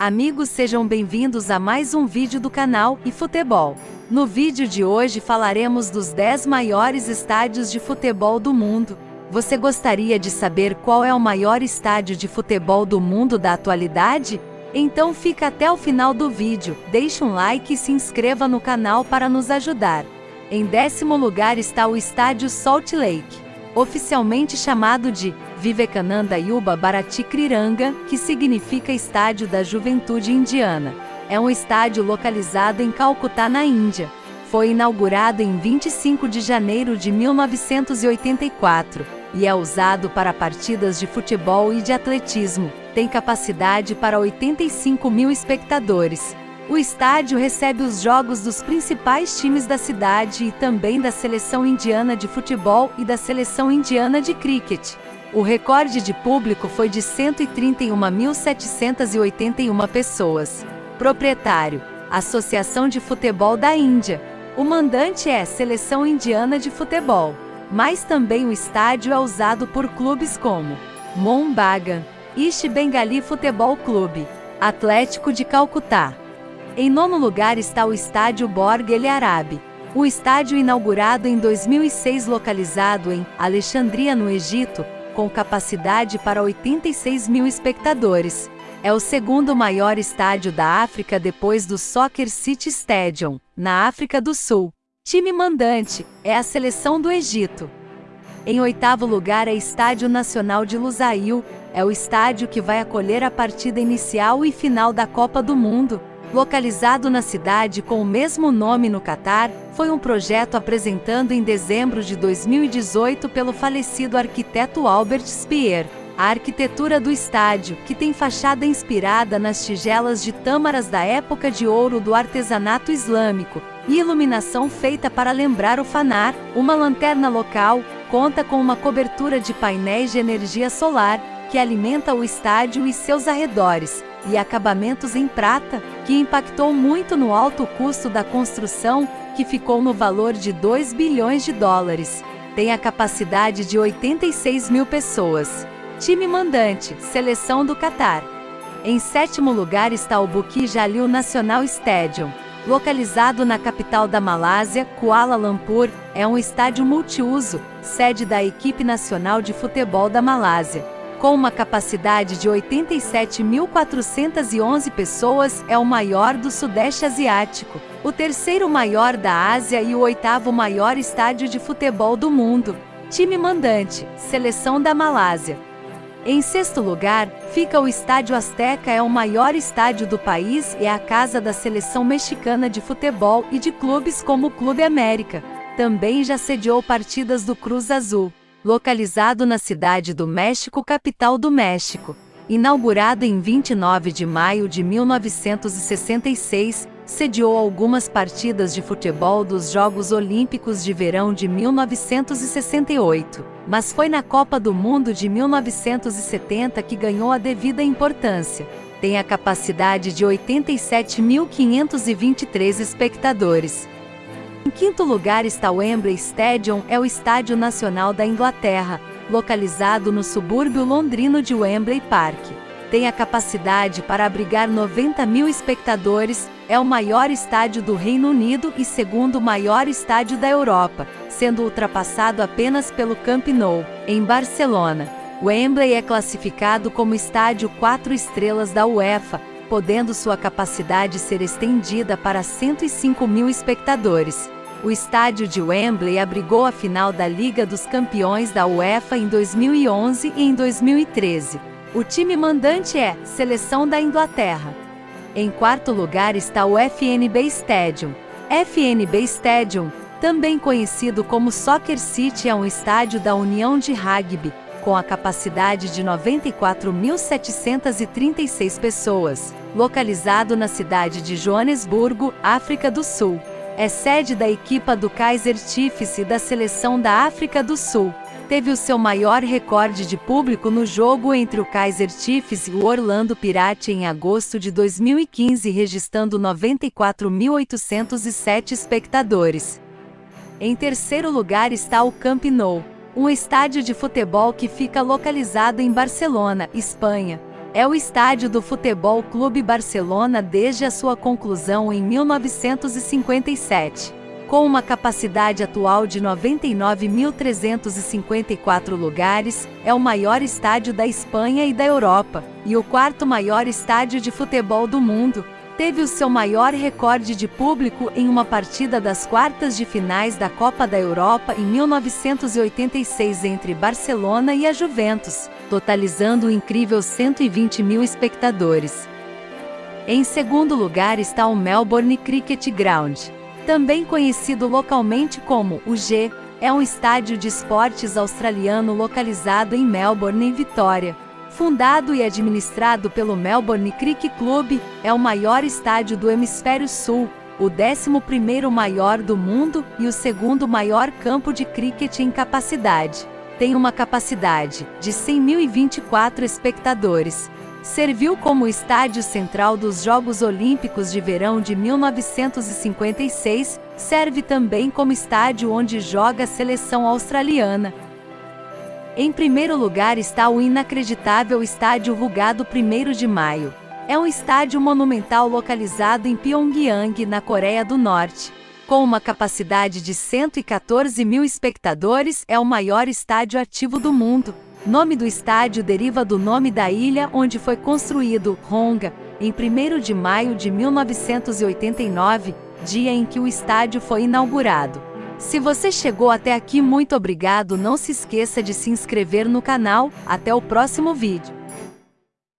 Amigos sejam bem-vindos a mais um vídeo do canal e Futebol. No vídeo de hoje falaremos dos 10 maiores estádios de futebol do mundo. Você gostaria de saber qual é o maior estádio de futebol do mundo da atualidade? Então fica até o final do vídeo, deixe um like e se inscreva no canal para nos ajudar. Em décimo lugar está o estádio Salt Lake oficialmente chamado de Vivekananda Yuba Bharati Kriranga, que significa Estádio da Juventude Indiana. É um estádio localizado em Calcutá, na Índia. Foi inaugurado em 25 de janeiro de 1984 e é usado para partidas de futebol e de atletismo. Tem capacidade para 85 mil espectadores. O estádio recebe os jogos dos principais times da cidade e também da seleção indiana de futebol e da seleção indiana de cricket. O recorde de público foi de 131.781 pessoas. Proprietário: Associação de Futebol da Índia. O mandante é Seleção Indiana de Futebol. Mas também o estádio é usado por clubes como Mombaga, East Bengali Futebol Clube, Atlético de Calcutá, em nono lugar está o Estádio Borg El Arabi. O estádio inaugurado em 2006 localizado em Alexandria, no Egito, com capacidade para 86 mil espectadores. É o segundo maior estádio da África depois do Soccer City Stadium, na África do Sul. Time mandante é a seleção do Egito. Em oitavo lugar é Estádio Nacional de Lusail, é o estádio que vai acolher a partida inicial e final da Copa do Mundo, localizado na cidade com o mesmo nome no Catar, foi um projeto apresentado em dezembro de 2018 pelo falecido arquiteto Albert Speer. A arquitetura do estádio, que tem fachada inspirada nas tigelas de tâmaras da época de ouro do artesanato islâmico, e iluminação feita para lembrar o fanar, uma lanterna local, conta com uma cobertura de painéis de energia solar, que alimenta o estádio e seus arredores, e acabamentos em prata, que impactou muito no alto custo da construção, que ficou no valor de 2 bilhões de dólares. Tem a capacidade de 86 mil pessoas. Time mandante, seleção do Catar. Em sétimo lugar está o Bukit Jalil National Stadium. Localizado na capital da Malásia, Kuala Lumpur, é um estádio multiuso, sede da equipe nacional de futebol da Malásia com uma capacidade de 87.411 pessoas, é o maior do Sudeste Asiático, o terceiro maior da Ásia e o oitavo maior estádio de futebol do mundo. Time mandante, Seleção da Malásia. Em sexto lugar, fica o Estádio Azteca, é o maior estádio do país e é a casa da seleção mexicana de futebol e de clubes como o Clube América. Também já sediou partidas do Cruz Azul localizado na cidade do México, capital do México. Inaugurado em 29 de maio de 1966, sediou algumas partidas de futebol dos Jogos Olímpicos de Verão de 1968, mas foi na Copa do Mundo de 1970 que ganhou a devida importância. Tem a capacidade de 87.523 espectadores. Em quinto lugar está o Wembley Stadium, é o estádio nacional da Inglaterra, localizado no subúrbio londrino de Wembley Park. Tem a capacidade para abrigar 90 mil espectadores, é o maior estádio do Reino Unido e segundo maior estádio da Europa, sendo ultrapassado apenas pelo Camp Nou, em Barcelona. Wembley é classificado como estádio 4 estrelas da UEFA, podendo sua capacidade ser estendida para 105 mil espectadores. O estádio de Wembley abrigou a final da Liga dos Campeões da UEFA em 2011 e em 2013. O time mandante é Seleção da Inglaterra. Em quarto lugar está o FNB Stadium. FNB Stadium, também conhecido como Soccer City, é um estádio da União de Rugby, com a capacidade de 94.736 pessoas, localizado na cidade de Joanesburgo, África do Sul. É sede da equipa do Kaiser Chiefs e da seleção da África do Sul. Teve o seu maior recorde de público no jogo entre o Kaiser Chiefs e o Orlando Pirates em agosto de 2015, registrando 94.807 espectadores. Em terceiro lugar está o Camp Nou, um estádio de futebol que fica localizado em Barcelona, Espanha. É o estádio do Futebol Clube Barcelona desde a sua conclusão em 1957. Com uma capacidade atual de 99.354 lugares, é o maior estádio da Espanha e da Europa, e o quarto maior estádio de futebol do mundo, teve o seu maior recorde de público em uma partida das quartas de finais da Copa da Europa em 1986 entre Barcelona e a Juventus, totalizando um incrível 120 mil espectadores. Em segundo lugar está o Melbourne Cricket Ground, também conhecido localmente como o G, é um estádio de esportes australiano localizado em Melbourne, em Vitória. Fundado e administrado pelo Melbourne Cricket Club, é o maior estádio do Hemisfério Sul, o 11º maior do mundo e o segundo maior campo de cricket em capacidade. Tem uma capacidade de 100.024 espectadores. Serviu como estádio central dos Jogos Olímpicos de Verão de 1956, serve também como estádio onde joga a seleção australiana. Em primeiro lugar está o inacreditável Estádio Rugado 1 de Maio. É um estádio monumental localizado em Pyongyang, na Coreia do Norte. Com uma capacidade de 114 mil espectadores, é o maior estádio ativo do mundo. Nome do estádio deriva do nome da ilha onde foi construído, Honga, em 1 de maio de 1989, dia em que o estádio foi inaugurado. Se você chegou até aqui muito obrigado não se esqueça de se inscrever no canal, até o próximo vídeo.